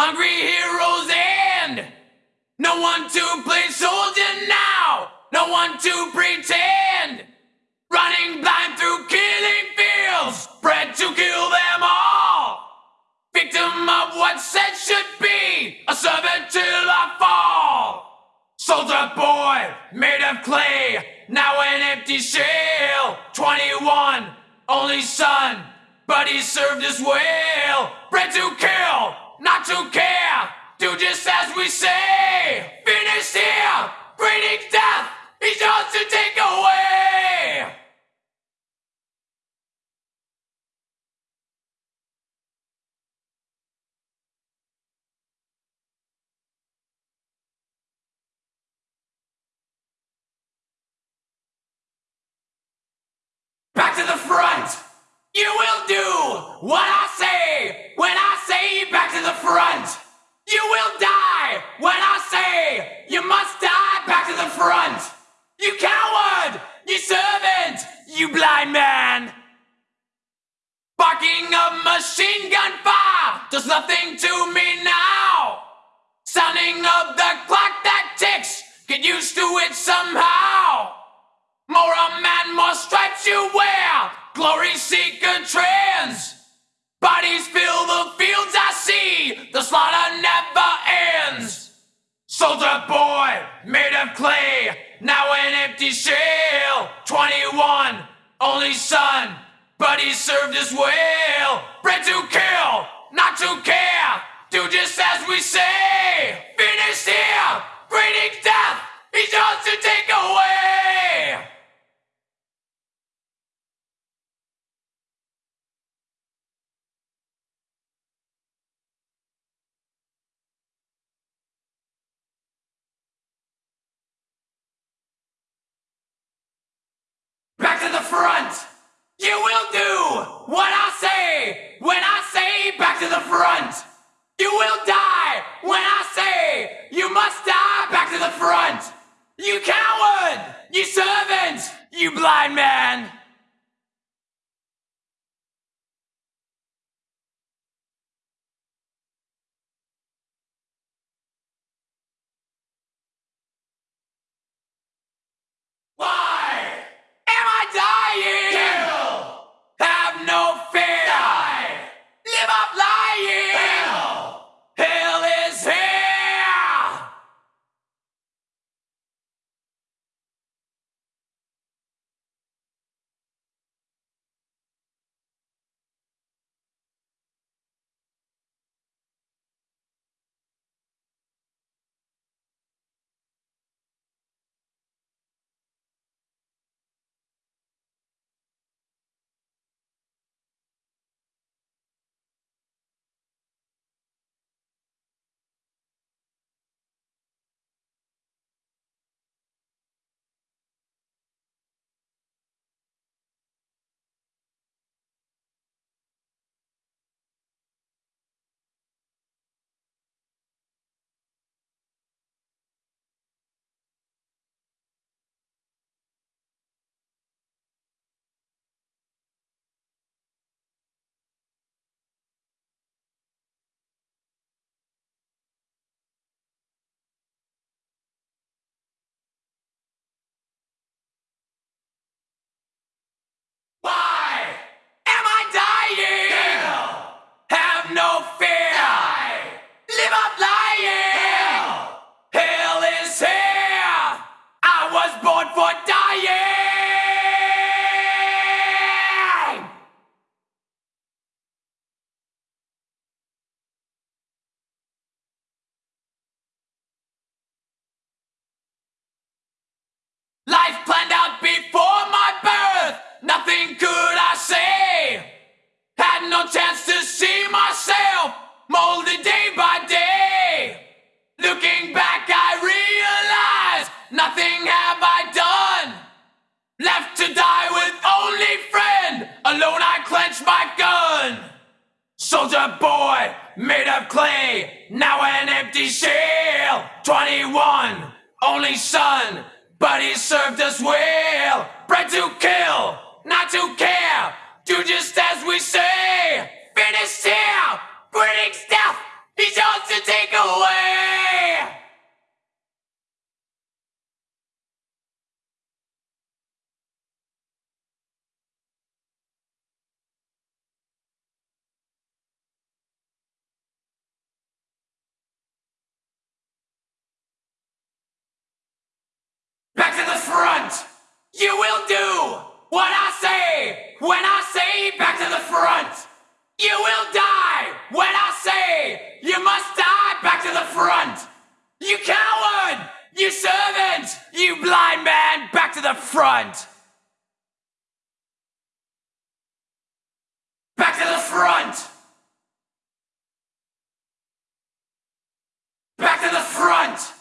hungry heroes and no one to play soldier now, no one to pretend. Running blind through killing fields, bred to kill them all. Victim of what said should be, a servant till I fall. Soldier boy, made of clay, now an empty shell. 21, only son, but he served us well. Bred to kill, not to care. Do just as we say. Finish here, breeding death, he's yours to take away. Back to the front! You will do what I you must die back to the front! You coward! You servant! You blind man! Barking of machine gun fire does nothing to me now! Sounding of the clock that ticks, get used to it somehow! More a man, more stripes you wear. Glory seeker trends. Soldier boy, made of clay. Now an empty shell. 21, only son. But he served us well. Bred to kill, not to care. Do just as we say. Front! You will do what I say when I say back to the front! You will die when I say you must die back to the front! You coward! You servant! You blind man! Soldier boy, made of clay, now an empty shell. 21, only son, but he served us well. Bred to kill, not to care. Do just as we say. Finished here, breeding stuff, he's yours to take away. You will do what I say when I say back to the front. You will die when I say you must die back to the front. You coward! You servant! You blind man! Back to the front! Back to the front! Back to the front!